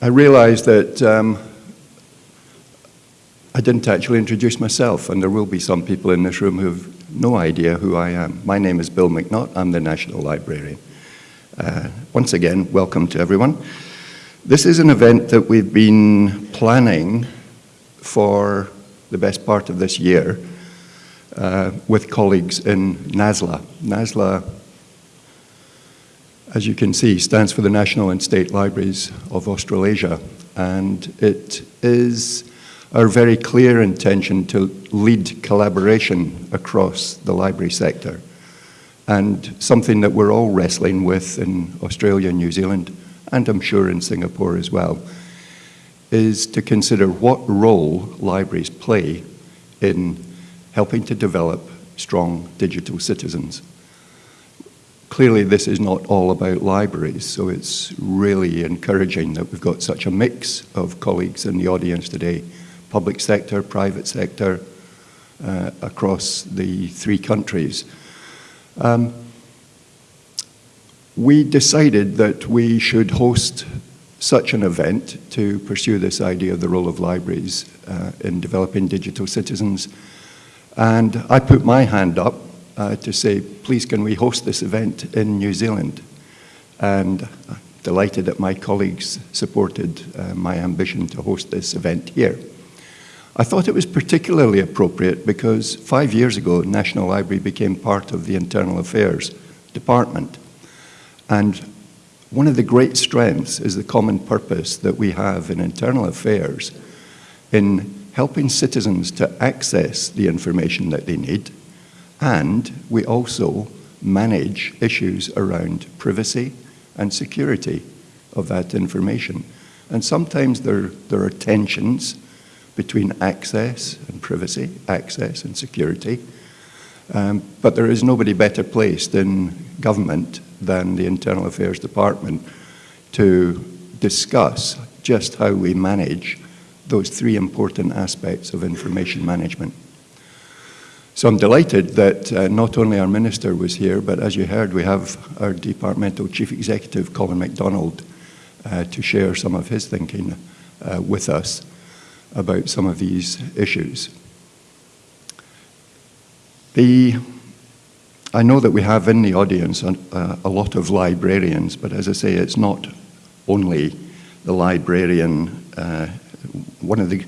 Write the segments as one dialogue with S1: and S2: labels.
S1: I realized that um, I didn't actually introduce myself, and there will be some people in this room who have no idea who I am. My name is Bill Macnaught. I'm the National Librarian. Uh, once again, welcome to everyone. This is an event that we've been planning for the best part of this year uh, with colleagues in NASLA. NASLA, as you can see, stands for the National and State Libraries of Australasia, and it is our very clear intention to lead collaboration across the library sector and something that we're all wrestling with in Australia and New Zealand, and I'm sure in Singapore as well, is to consider what role libraries play in helping to develop strong digital citizens. Clearly this is not all about libraries, so it's really encouraging that we've got such a mix of colleagues in the audience today public sector, private sector, uh, across the three countries. Um, we decided that we should host such an event to pursue this idea of the role of libraries uh, in developing digital citizens. And I put my hand up uh, to say, please can we host this event in New Zealand? And I'm delighted that my colleagues supported uh, my ambition to host this event here. I thought it was particularly appropriate because five years ago, National Library became part of the Internal Affairs Department. And one of the great strengths is the common purpose that we have in internal affairs in helping citizens to access the information that they need, and we also manage issues around privacy and security of that information. And sometimes there, there are tensions between access and privacy, access and security. Um, but there is nobody better placed in government than the Internal Affairs Department to discuss just how we manage those three important aspects of information management. So I'm delighted that uh, not only our minister was here, but as you heard, we have our departmental chief executive, Colin MacDonald, uh, to share some of his thinking uh, with us about some of these issues. The, I know that we have in the audience a, uh, a lot of librarians, but as I say, it's not only the librarian. Uh, one of the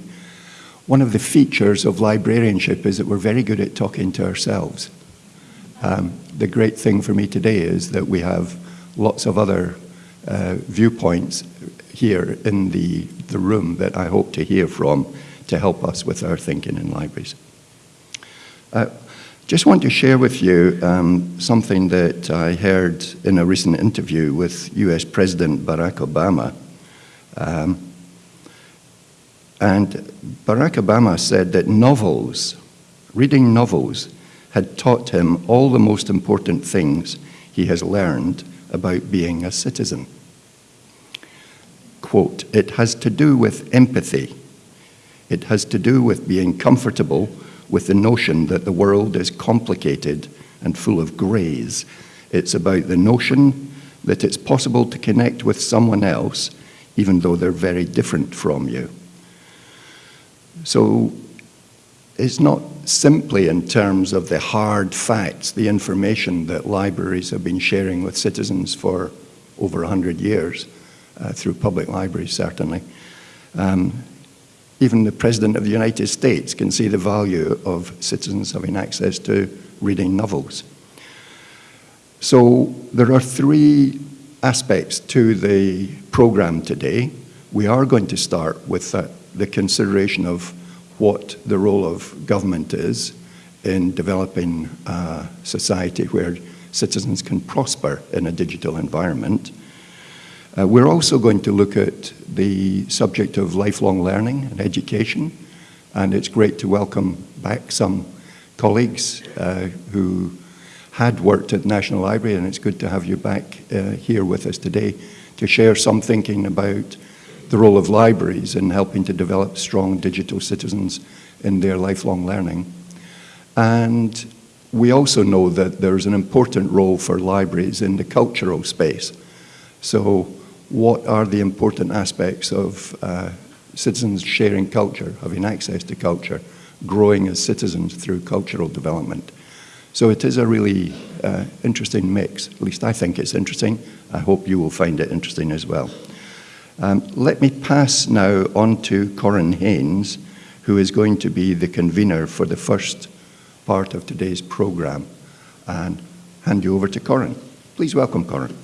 S1: one of the features of librarianship is that we're very good at talking to ourselves. Um, the great thing for me today is that we have lots of other uh, viewpoints here in the, the room that I hope to hear from to help us with our thinking in libraries. Uh, just want to share with you um, something that I heard in a recent interview with US President Barack Obama. Um, and Barack Obama said that novels, reading novels, had taught him all the most important things he has learned about being a citizen quote, it has to do with empathy. It has to do with being comfortable with the notion that the world is complicated and full of greys. It's about the notion that it's possible to connect with someone else even though they're very different from you. So it's not simply in terms of the hard facts, the information that libraries have been sharing with citizens for over 100 years, uh, through public libraries, certainly. Um, even the President of the United States can see the value of citizens having access to reading novels. So there are three aspects to the program today. We are going to start with uh, the consideration of what the role of government is in developing a society where citizens can prosper in a digital environment. Uh, we're also going to look at the subject of lifelong learning and education, and it's great to welcome back some colleagues uh, who had worked at National Library, and it's good to have you back uh, here with us today to share some thinking about the role of libraries in helping to develop strong digital citizens in their lifelong learning. And we also know that there's an important role for libraries in the cultural space. So what are the important aspects of uh, citizens sharing culture, having access to culture, growing as citizens through cultural development. So it is a really uh, interesting mix. At least I think it's interesting. I hope you will find it interesting as well. Um, let me pass now on to Corin Haynes, who is going to be the convener for the first part of today's programme, and hand you over to Corin. Please welcome Corin.